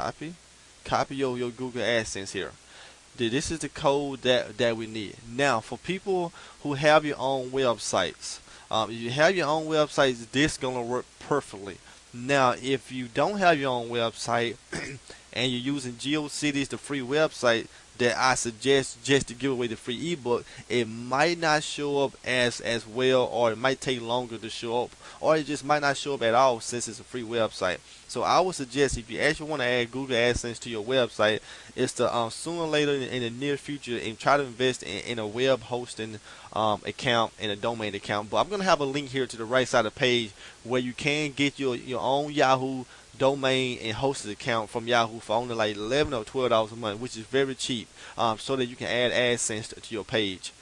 copy, copy your, your Google AdSense here. This is the code that, that we need. Now, for people who have your own websites, um, if you have your own websites, this is going to work perfectly. Now, if you don't have your own website and you're using GeoCities, the free website, that I suggest just to give away the free ebook, it might not show up as as well, or it might take longer to show up, or it just might not show up at all since it's a free website. So I would suggest if you actually want to add Google AdSense to your website, is to um, sooner or later in the near future and try to invest in, in a web hosting um, account and a domain account. But I'm going to have a link here to the right side of the page where you can get your your own Yahoo domain and hosted account from Yahoo for only like 11 or 12 dollars a month, which is very cheap, um, so that you can add AdSense to, your page.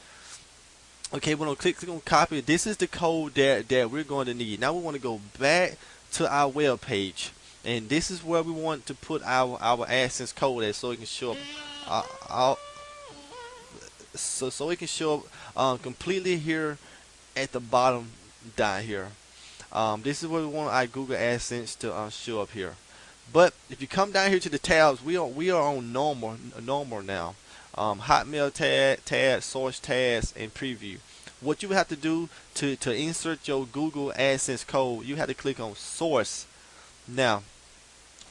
Okay, we're gonna click, click on copy. This is the code that that we're going to need. Now we want to go back to our web page, and this is where we want to put our our AdSense code at, so it can show up. Uh, uh, so so it can show up uh, completely here at the bottom down here. Um, this is where we want our Google AdSense to uh, show up here. But if you come down here to the tabs, we are we are on normal normal now. Um, HTML Tags, tab, source tabs, and preview. What you have to do to to insert your Google AdSense code, you have to click on source. Now,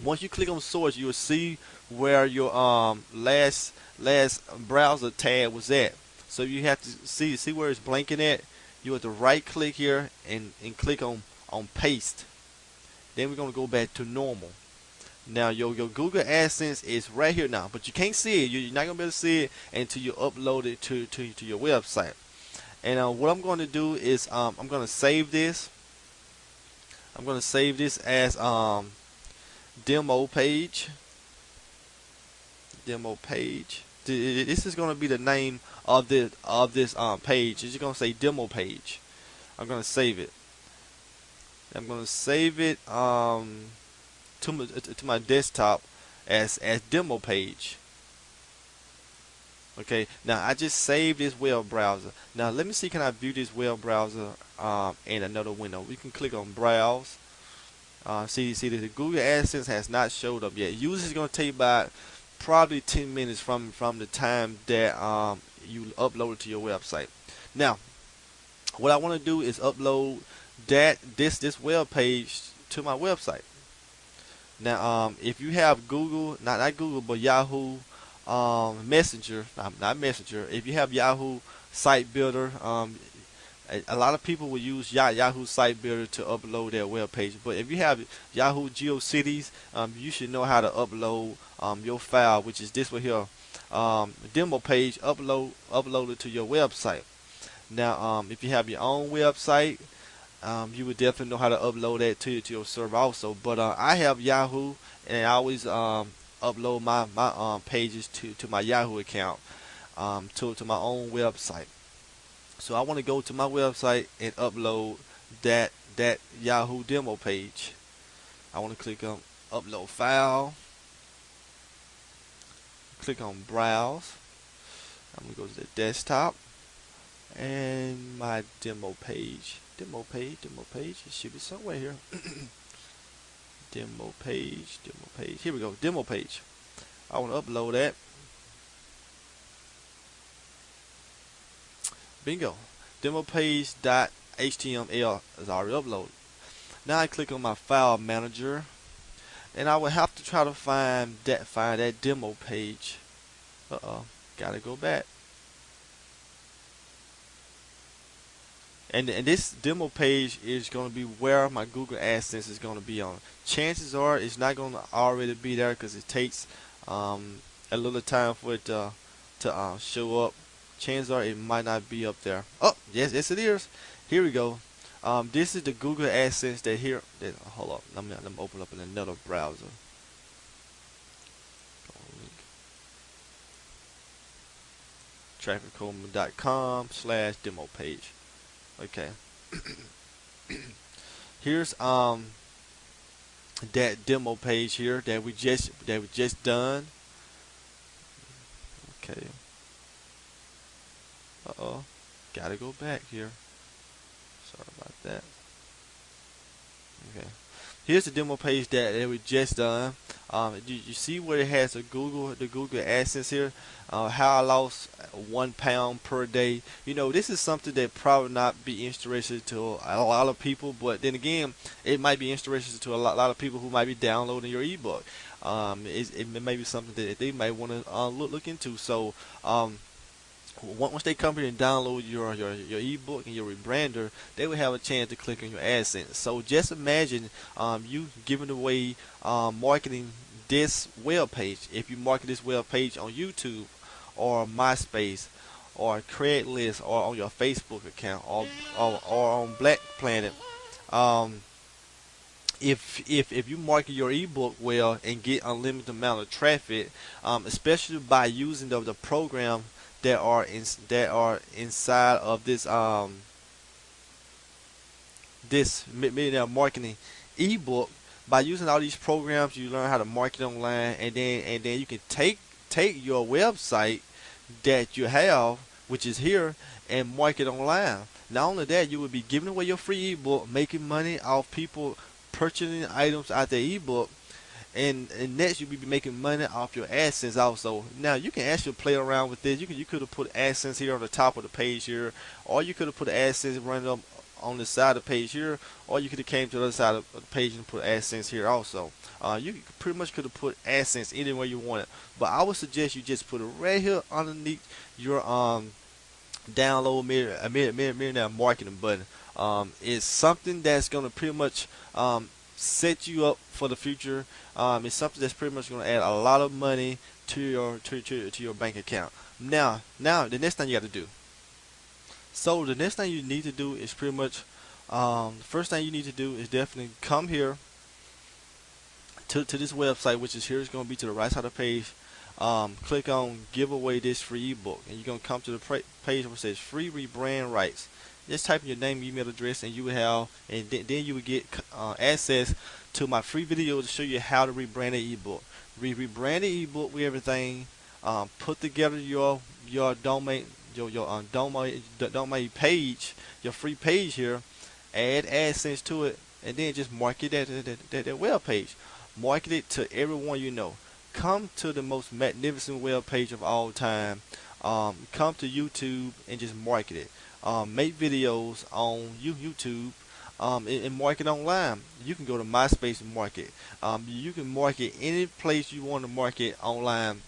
once you click on source, you will see where your um last last browser tab was at. So you have to see see where it's blanking at you have to right click here and, and click on, on paste. Then we're going to go back to normal. Now your, your Google AdSense is right here now, but you can't see it. You're not to be able to see it until you upload it to, to, to your website. And uh, what I'm going to do is um, I'm going to save this. I'm going to save this as um, demo page. Demo page. This is going to be the name of this of this um, page. It's going to say demo page. I'm going to save it. I'm going to save it um, to my to my desktop as as demo page. Okay, now I just saved this web browser. Now let me see, can I view this web browser um, in another window? We can click on browse. Uh, see, see, the Google AdSense has not showed up yet. Usually, it's going to take about probably 10 minutes from from the time that um, you upload it to your website. Now, what I want to do is upload that this this web page to my website. Now, um, if you have Google, not not Google, but Yahoo um, Messenger, not, not Messenger. If you have Yahoo Site Builder, um, a, a, lot of people will use Yahoo Site Builder to upload their web page. But if you have Yahoo GeoCities, um, you should know how to upload um, your file, which is this one here um, demo page upload uploaded to your website. Now, um, if you have your own website, um, you would definitely know how to upload that to, to your server also. But uh, I have Yahoo, and I always um, upload my my um, pages to, to my Yahoo account um, to to my own website. So I want to go to my website and upload that that Yahoo demo page. I want to click on upload file click on browse I'm to go to the desktop and my demo page. Demo page demo page. It should be somewhere here. Demo page demo page. Here we go. Demo page. I want to upload that. Bingo. Demo page dot HTML is already uploaded. Now I click on my file manager and I would have to try to find that find that demo page. Uh oh gotta go back and, and this demo page is going to be where my Google AdSense is going to be on chances are it's not going to already be there because it takes um, a little time for it to, to uh, show up chances are it might not be up there oh yes yes it is here we go um, this is the Google AdSense that here. That, hold up, let me let me open up in another browser. trafficcoleman.com slash demo page. Okay. Here's um that demo page here that we just that we just done. Okay. Uh oh. Gotta go back here. Sorry about that. Okay. Here's the demo page that, that we just done. Um, you, you see where it has the Google the Google AdSense here. Uh, how I lost one pound per day. You know, this is something that probably not be interesting to a lot of people, but then again, it might be interesting to a lot, lot of people who might be downloading your ebook. Um, it, it may be something that they might want to uh, look look into. So, um, once they come here and download your, your, your ebook and your rebrander, they will have a chance to click on your AdSense. So just imagine um, you giving away um, marketing this web page. If you market this web page on YouTube or MySpace or Craigslist or on your Facebook account or, or, or on Black Planet, um, if if if you market your ebook well and get unlimited amount of traffic, um, especially by using the, the program that are in that are inside of this um this millionaire marketing ebook. By using all these programs you learn how to market online and then and then you can take take your website that you have which is here and market online. Not only that you will be giving away your free ebook making money off people purchasing items out the ebook and, and next you'll be making money off your AdSense also. Now you can actually play around with this. You can you could have put AdSense here on the top of the page here, or you could have put AdSense running up on the side of the page here, or you could have came to the other side of the page and put AdSense here also. Uh, you pretty much could have put AdSense anywhere you want it, but I would suggest you just put it right here underneath your um download mirror, mirror, mirror, mirror marketing button. Um, it's something that's going to pretty much um, set you up for the future. Um, it's something that's pretty much going to add a lot of money to your to, to, to your bank account. Now, now the next thing you got to do. So the next thing you need to do is pretty much um, the first thing you need to do is definitely come here to, to this website, which is here. It's going to be to the right side of the page. Um, click on give away this free ebook, and you're going to come to the page where it says free rebrand rights just type in your name, email address, and you will have, and th then you will get uh, access to my free video to show you how to rebrand an ebook. Re rebrand the ebook with everything. Um, put together your your domain your your um, domain domain page, your free page here. Add AdSense to it, and then just market that that, that, that web page. Market it to everyone you know. Come to the most magnificent web page of all time. Um, come to YouTube and just market it um, make videos on you YouTube um, and, and, market online. You can go to MySpace and market. Um, you can market any place you want to market online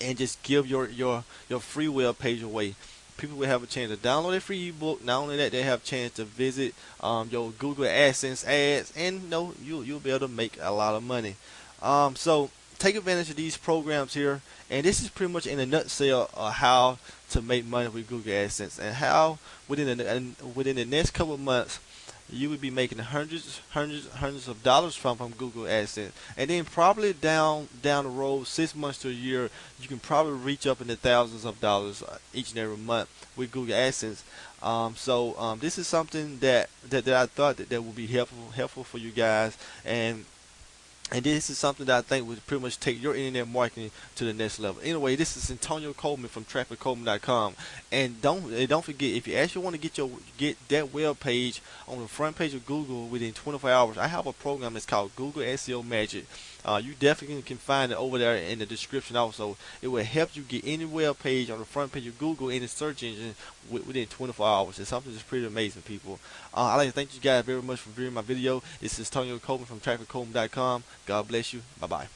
and just give your, your, your free web page away. People will have a chance to download a free ebook. Not only that, they have a chance to visit um, your Google AdSense ads, and you know, you you'll be able to make a lot of money. Um, so take advantage of these programs here and this is pretty much in a nutshell uh, how to make money with Google AdSense and how within the, within the next couple of months you would be making hundreds hundreds hundreds of dollars from from Google AdSense. And then probably down down the road six months to a year you can probably reach up into thousands of dollars uh, each and every month with Google AdSense. Um, so um, this is something that, that, that I thought that, that would be helpful helpful for you guys. And and this is something that I think would pretty much take your internet marketing to the next level. Anyway, this is Antonio Coleman from TrafficColeman.com, and don't don't forget if you actually want to get your get that web page on the front page of Google within 24 hours, I have a program that's called Google SEO Magic. Uh, you definitely can find it over there in the description also. It will help you get any web page on the front page of Google the search engine within 24 hours. It's something that's pretty amazing, people. Uh, I'd like to thank you guys very much for viewing my video. This is Antonio Coleman from TrafficColeman.com. God bless you. Bye-bye.